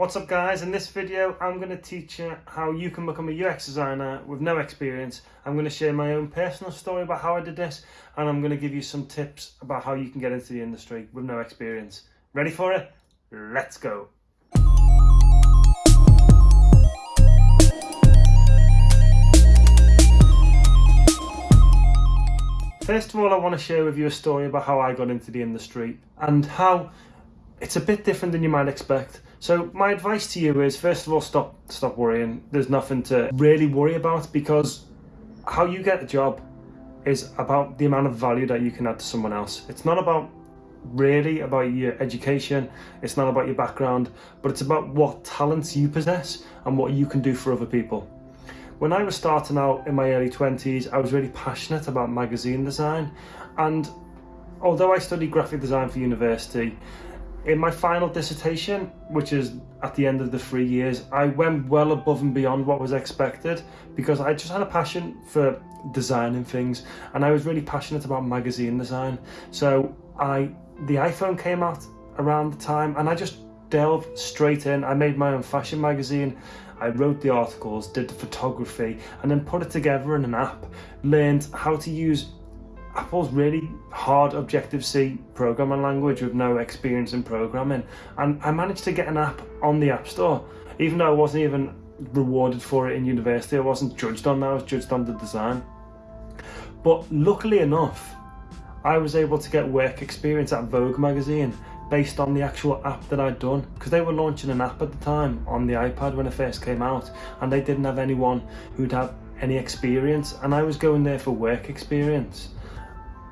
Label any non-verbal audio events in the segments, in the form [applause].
What's up guys, in this video I'm going to teach you how you can become a UX designer with no experience. I'm going to share my own personal story about how I did this and I'm going to give you some tips about how you can get into the industry with no experience. Ready for it? Let's go! First of all I want to share with you a story about how I got into the industry and how it's a bit different than you might expect. So my advice to you is, first of all, stop stop worrying. There's nothing to really worry about because how you get a job is about the amount of value that you can add to someone else. It's not about really about your education, it's not about your background, but it's about what talents you possess and what you can do for other people. When I was starting out in my early 20s, I was really passionate about magazine design and although I studied graphic design for university, in my final dissertation, which is at the end of the three years, I went well above and beyond what was expected because I just had a passion for designing things and I was really passionate about magazine design. So I, the iPhone came out around the time and I just delved straight in. I made my own fashion magazine. I wrote the articles, did the photography, and then put it together in an app. Learned how to use Apple's really hard Objective-C programming language with no experience in programming. And I managed to get an app on the App Store. Even though I wasn't even rewarded for it in university I wasn't judged on that, I was judged on the design. But luckily enough I was able to get work experience at Vogue magazine based on the actual app that I'd done because they were launching an app at the time on the iPad when it first came out and they didn't have anyone who'd have any experience and I was going there for work experience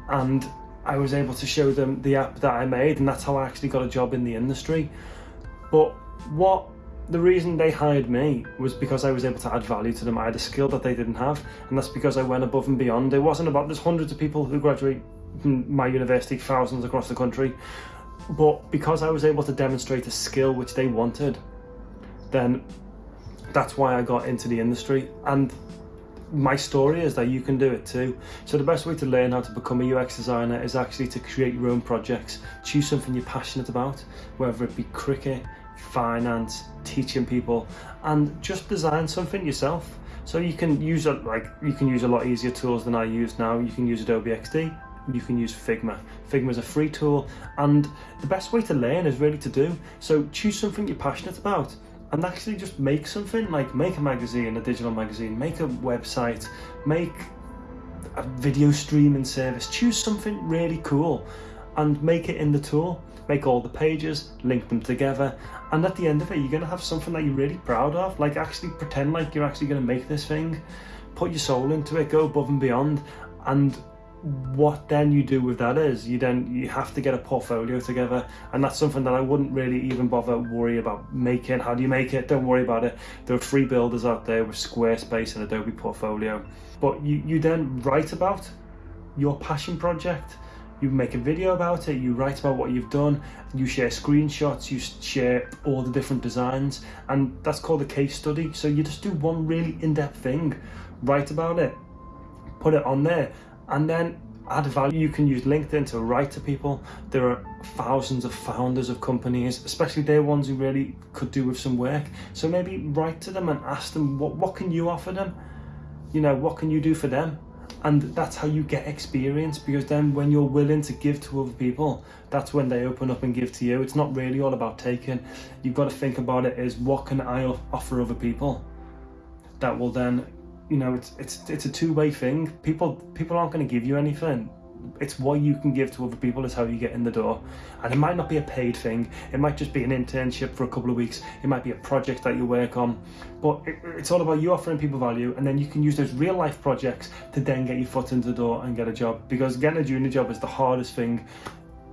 and I was able to show them the app that I made and that's how I actually got a job in the industry. But what the reason they hired me was because I was able to add value to them. I had a skill that they didn't have and that's because I went above and beyond. It wasn't about, there's hundreds of people who graduate from my university, thousands across the country, but because I was able to demonstrate a skill which they wanted, then that's why I got into the industry. And my story is that you can do it too. So the best way to learn how to become a UX designer is actually to create your own projects. Choose something you're passionate about, whether it be cricket, finance, teaching people, and just design something yourself. So you can use a, like you can use a lot easier tools than I use now. You can use Adobe XD, you can use Figma. Figma is a free tool and the best way to learn is really to do. So choose something you're passionate about and actually just make something like make a magazine a digital magazine make a website make a video streaming service choose something really cool and make it in the tool. Make all the pages link them together and at the end of it you're going to have something that you're really proud of like actually pretend like you're actually going to make this thing. Put your soul into it go above and beyond and what then you do with that is you then you have to get a portfolio together and that's something that I wouldn't really even bother worry about making. How do you make it? Don't worry about it. There are free builders out there with Squarespace and Adobe Portfolio. But you, you then write about your passion project. You make a video about it you write about what you've done you share screenshots you share all the different designs and that's called a case study. So you just do one really in-depth thing. Write about it. Put it on there and then add value. You can use LinkedIn to write to people. There are thousands of founders of companies, especially they're ones who really could do with some work. So maybe write to them and ask them, what, what can you offer them? You know, what can you do for them? And that's how you get experience because then when you're willing to give to other people, that's when they open up and give to you. It's not really all about taking. You've got to think about it as what can I offer other people that will then you know, it's it's it's a two-way thing. People people aren't going to give you anything. It's what you can give to other people is how you get in the door. And it might not be a paid thing. It might just be an internship for a couple of weeks. It might be a project that you work on. But it, it's all about you offering people value and then you can use those real life projects to then get your foot in the door and get a job. Because getting a junior job is the hardest thing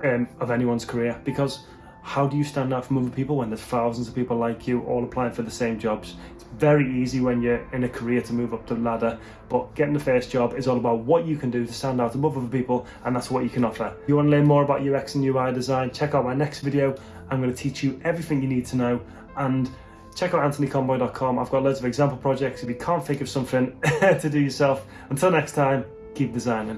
um, of anyone's career because how do you stand out from other people when there's thousands of people like you all applying for the same jobs? It's very easy when you're in a career to move up the ladder, but getting the first job is all about what you can do to stand out above other people, and that's what you can offer. If you want to learn more about UX and UI design, check out my next video. I'm going to teach you everything you need to know, and check out anthonyconboy.com. I've got loads of example projects if you can't think of something [laughs] to do yourself. Until next time, keep designing.